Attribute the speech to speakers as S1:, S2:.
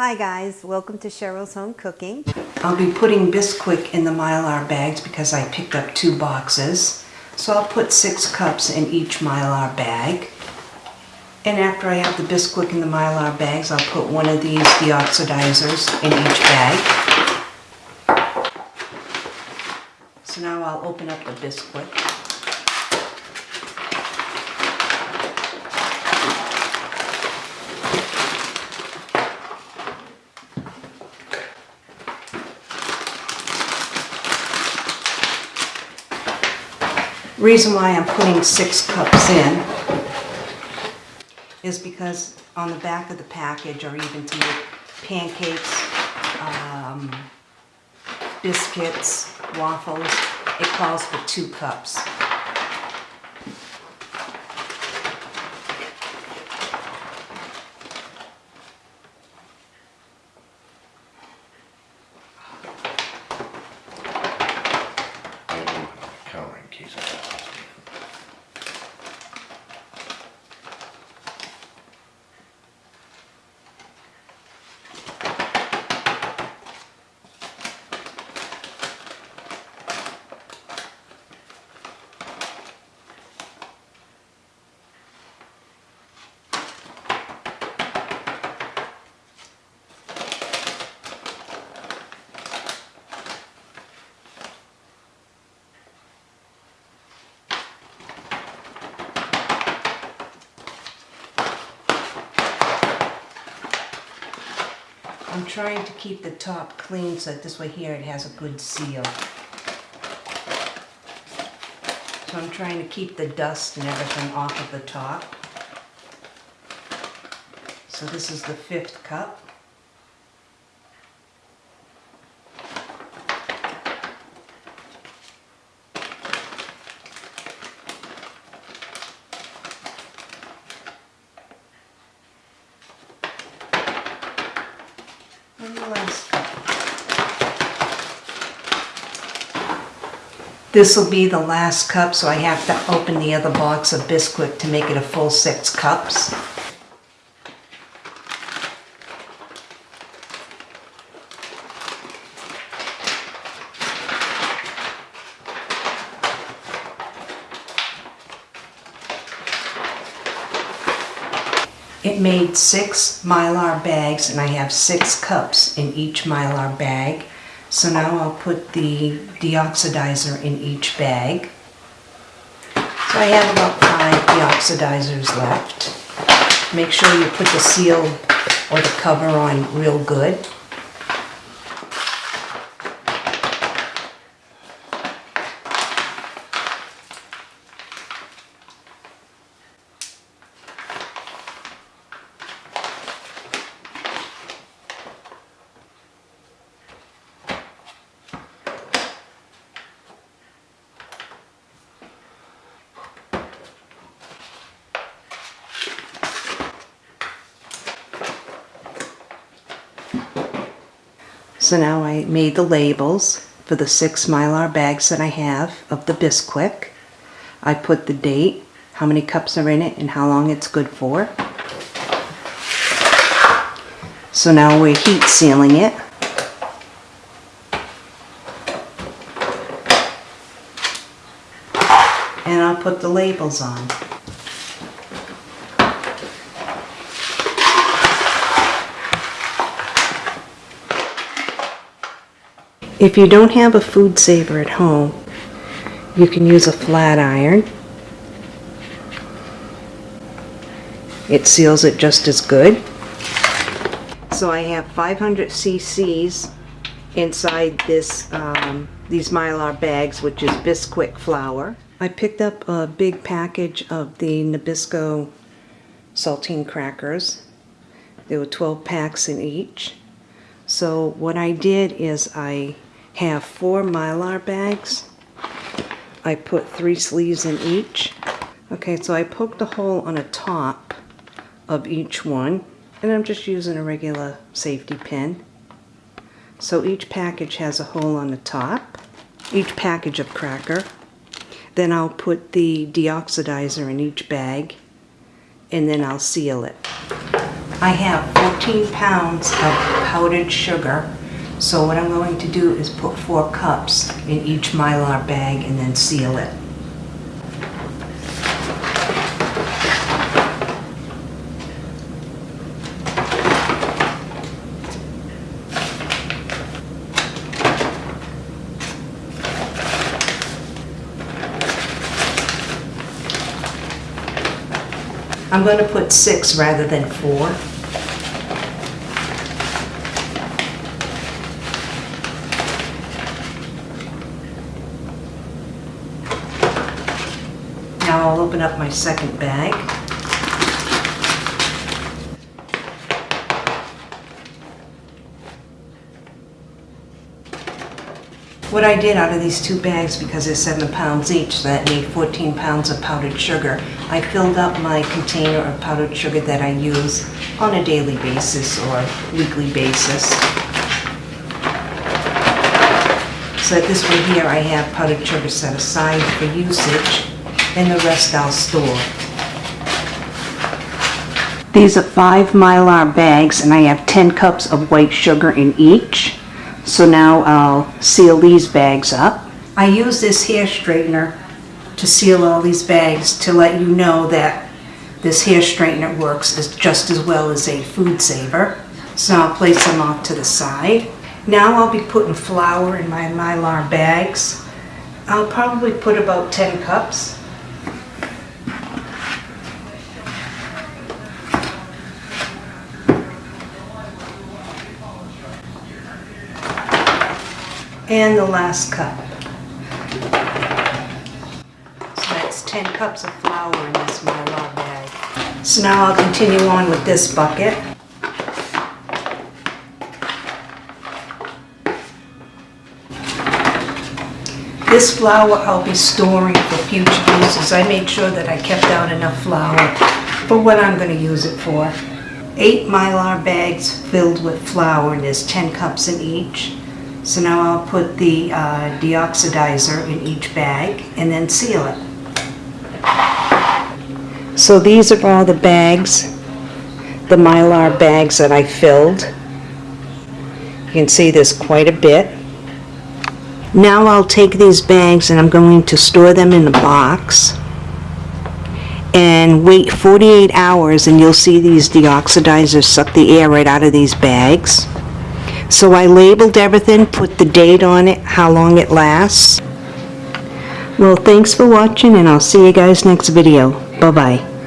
S1: Hi guys, welcome to Cheryl's Home Cooking.
S2: I'll be putting Bisquick in the Mylar bags because I picked up two boxes. So I'll put six cups in each Mylar bag. And after I have the Bisquick in the Mylar bags, I'll put one of these deoxidizers in each bag. So now I'll open up the Bisquick. Reason why I'm putting six cups in is because on the back of the package, or even to make pancakes, um, biscuits, waffles, it calls for two cups.
S3: I don't know counter in case I lost it.
S2: I'm trying to keep the top clean so that this way here it has a good seal. So I'm trying to keep the dust and everything off of the top. So this is the fifth cup. This will be the last cup, so I have to open the other box of Bisquick to make it a full six cups. It made six Mylar bags and I have six cups in each Mylar bag. So now I'll put the deoxidizer in each bag. So I have about five deoxidizers left. Make sure you put the seal or the cover on real good. So now I made the labels for the six Mylar bags that I have of the Bisquick. I put the date, how many cups are in it, and how long it's good for. So now we're heat sealing it. And I'll put the labels on. If you don't have a food saver at home, you can use a flat iron. It seals it just as good. So I have 500 cc's inside this um, these Mylar bags, which is Bisquick flour. I picked up a big package of the Nabisco saltine crackers. There were 12 packs in each. So what I did is I have four Mylar bags. I put three sleeves in each. Okay, so I poked a hole on the top of each one, and I'm just using a regular safety pin. So each package has a hole on the top, each package of cracker. Then I'll put the deoxidizer in each bag, and then I'll seal it. I have 14 pounds of powdered sugar. So what I'm going to do is put four cups in each Mylar bag and then seal it. I'm going to put six rather than four. Now I'll open up my second bag. What I did out of these two bags, because they're seven pounds each, so that made 14 pounds of powdered sugar, I filled up my container of powdered sugar that I use on a daily basis or weekly basis. So this one here, I have powdered sugar set aside for usage, and the rest I'll store. These are five Mylar bags, and I have 10 cups of white sugar in each. So now I'll seal these bags up. I use this hair straightener to seal all these bags to let you know that this hair straightener works as just as well as a food saver. So I'll place them off to the side. Now I'll be putting flour in my Mylar bags. I'll probably put about 10 cups. And the last cup. So that's 10 cups of flour in this Mylar bag. So now I'll continue on with this bucket. This flour I'll be storing for future uses. I made sure that I kept out enough flour for what I'm going to use it for. Eight Mylar bags filled with flour, and there's 10 cups in each. So now I'll put the uh, deoxidizer in each bag and then seal it. So these are all the bags, the Mylar bags that I filled. You can see there's quite a bit. Now I'll take these bags and I'm going to store them in a box and wait 48 hours and you'll see these deoxidizers suck the air right out of these bags. So I labeled everything, put the date on it, how long it lasts. Well, thanks for watching and I'll see you guys next video. Bye-bye.